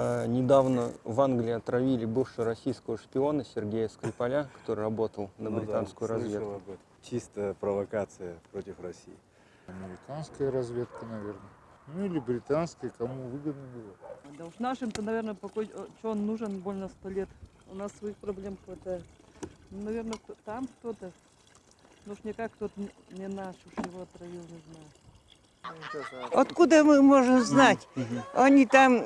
Э, Недавно в Англии отравили бывшего российского шпиона Сергея Скрипаля, который работал на Ну да, британскую слышал разведку. об этом. Чистая провокация против России. Американская разведка, наверное. Ну или британская, кому выгодно было. Да уж нашим-то, наверное, покой... что он нужен больно сто лет. У нас своих проблем хватает. Ну, наверное, там кто-то. Ну уж никак кто-то не наш, уж его отравил, не знаю. Откуда мы можем знать? Они там...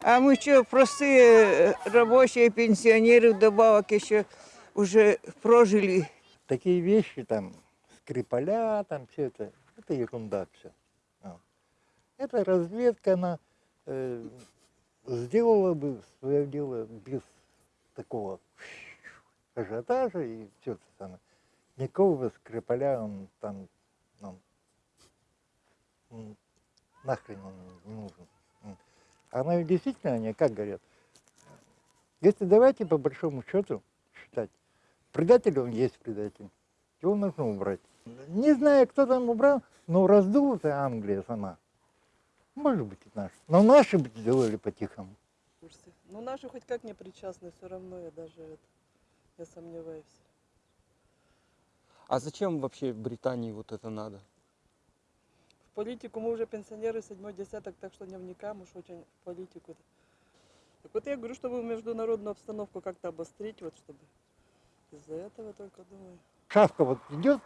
А мы что, простые э, рабочие, пенсионеры, вдобавок еще уже прожили. такие вещи, там, Скрипаля, там все это, это ерунда все. Это разведка, она э, сделала бы свое дело без такого ажиотажа и все это самое. Никакого Скрипаля он там, ну, м, нахрен он не нужен. Она ведь действительно, они как говорят, если давайте по большому счету считать, предатель он есть предатель. Его нужно убрать. Не знаю, кто там убрал, но раздула-то Англия сама. Может быть, и наши. Но наши бы сделали по-тихому. Ну наши хоть как не причастны, все равно я даже это, я сомневаюсь. А зачем вообще Британии вот это надо? Политику мы уже пенсионеры, седьмой десяток, так что не вникаем уж очень в политику. Так вот я говорю, чтобы международную обстановку как-то обострить, вот чтобы из-за этого только думаю. Шавка вот идет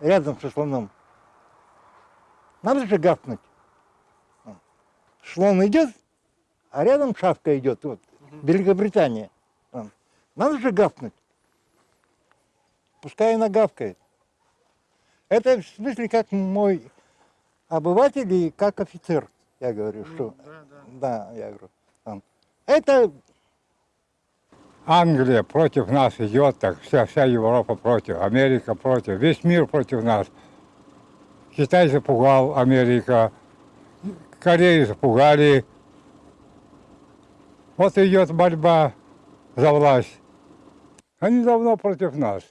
рядом со слоном. Надо же гавкнуть. Слон идет, а рядом шавка идет. Вот, Великобритания. Вон. Надо же гавкнуть. Пускай она гавкает. Это в смысле как мой обыватель и как офицер. Я говорю, что... Да, да. Да, я говорю. там. Это Англия против нас идет, так вся, вся Европа против, Америка против, весь мир против нас. Китай запугал Америка, Корею запугали. Вот идет борьба за власть. Они давно против нас.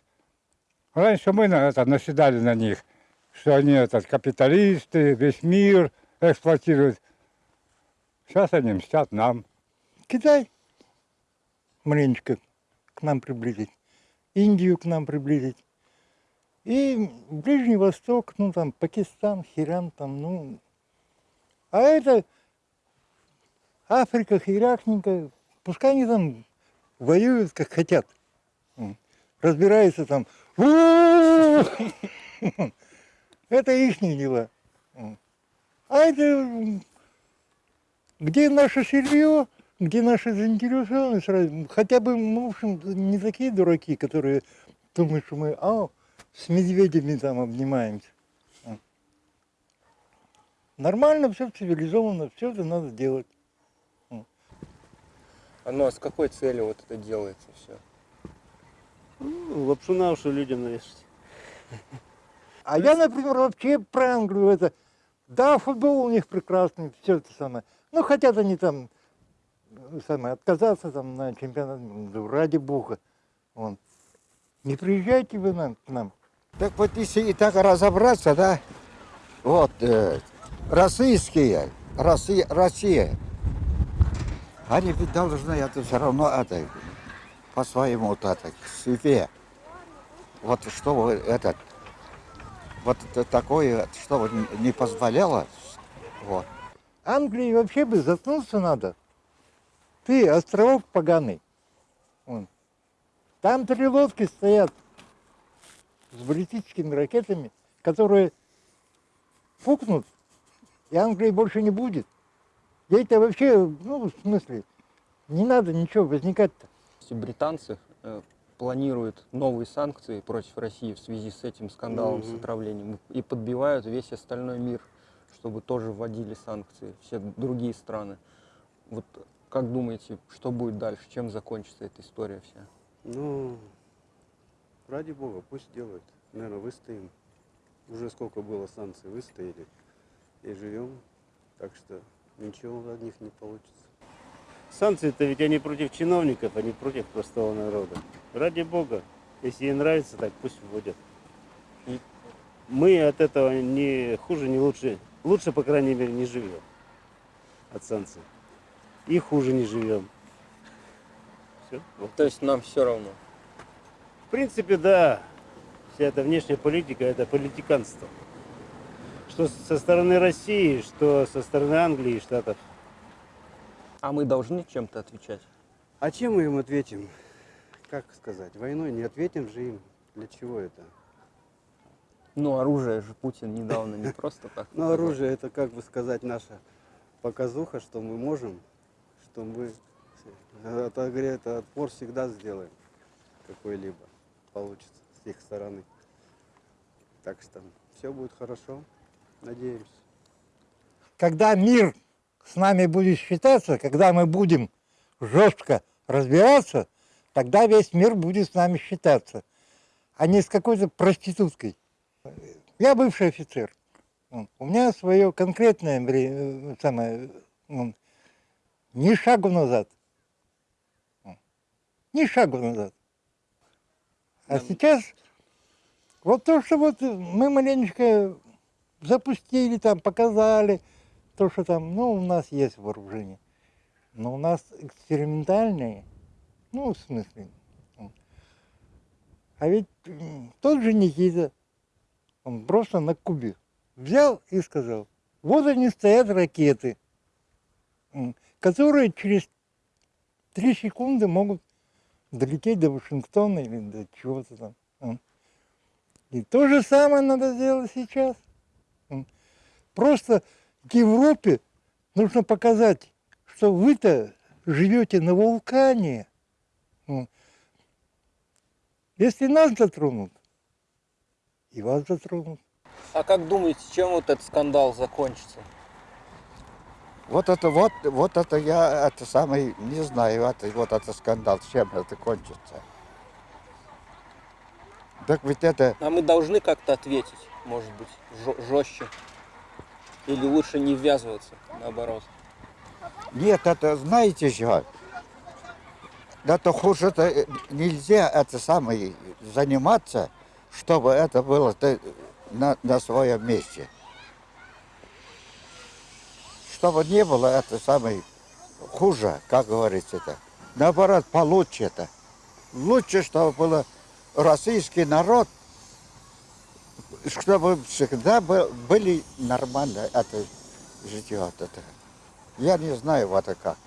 Раньше мы на это наседали на них, что они этот, капиталисты, весь мир эксплуатируют. Сейчас они мстят нам. Китай маленечко к нам приблизить, Индию к нам приблизить. И Ближний Восток, ну там Пакистан, Хиран, там, ну. А это Африка, Хиракненько, пускай они там воюют как хотят. М. Разбираются там. Это их дела. А это где наше сырье, где наша заинтересованность, хотя бы мы, в общем, не такие дураки, которые думают, что мы а, с медведями там обнимаемся. Нормально, все цивилизованно, все это надо делать. А ну а с какой целью вот это делается все? Ну, лапшу на уши людям навешать. А я, например, вообще про Англию это. Да, футбол у них прекрасный, все это самое. Ну, хотят они там э, самое, отказаться там на чемпионат, ну, ради бога. Вон. Не приезжайте вы нам, к нам. Так вот если и так разобраться, да, вот, э, российские, Россия, Россия, они ведь должны это все равно это, по своему вот это, себе, вот чтобы этот, вот это такое, чтобы не позволяло, вот. Англии вообще бы заткнуться надо. Ты, островок поганый. Вон. Там три лодки стоят с баллистическими ракетами, которые фукнут, и Англии больше не будет. Ей-то вообще, ну, в смысле, не надо ничего возникать-то. Британцы планируют новые санкции против России в связи с этим скандалом с Мгм. отравлением и подбивают весь остальной мир, чтобы тоже вводили санкции, все другие страны. Вот как думаете, что будет дальше, чем закончится эта история вся? Ну, ради бога, пусть делают. Наверное, выстоим. Уже сколько было санкций, выстояли. И живем. Так что ничего от них не получится. Санкции-то ведь они против чиновников, а не против простого народа. Ради бога, если ей нравится, так пусть вводят. Мы от этого не хуже, не лучше. Лучше, по крайней мере, не живем от санкций. и хуже не живем. Все. То есть нам все равно. В принципе, да, вся эта внешняя политика – это политиканство. Что со стороны России, что со стороны Англии и Штатов. А мы должны чем-то отвечать. А чем мы им ответим? Как сказать, войной не ответим же им. Для чего это? Ну, оружие же Путин недавно не просто так. Ну, оружие это, как бы сказать, наша показуха, что мы можем, что мы это, говоря, это отпор всегда сделаем какой-либо получится с их стороны. Так что все будет хорошо, надеемся. Когда мир с нами будет считаться, когда мы будем жестко разбираться, тогда весь мир будет с нами считаться, а не с какой-то проституткой. Я бывший офицер. Вот. У меня свое конкретное время, самое, ну, ни шагу назад. Вот. Ни шагу назад. А сейчас вот то, что вот мы маленечко запустили там, показали, то, что там, ну, у нас есть вооружение. Но у нас экспериментальные, ну, в смысле. А ведь тот же Никита, он просто на Кубе взял и сказал, вот они стоят ракеты, которые через три секунды могут долететь до Вашингтона или до чего-то там. И то же самое надо сделать сейчас. М. Просто Европе нужно показать, что вы-то живете на вулкане. М. Если нас затронут, и вас затронут. А как думаете, чем вот этот скандал закончится? Вот это вот, вот это я, это самый, не знаю, это, вот это скандал, чем это кончится. Так ведь это, А мы должны как-то ответить, может быть, жестче. Или лучше не ввязываться, наоборот. нет, это, знаете что, это хуже, это нельзя это самое заниматься, чтобы это было ты на, на своем месте. Чтобы не было это самое хуже, как говорится это. Наоборот, получше это. Лучше, чтобы было российский народ, чтобы всегда был- были нормально это житье. вот Это. Я не знаю, вот это как.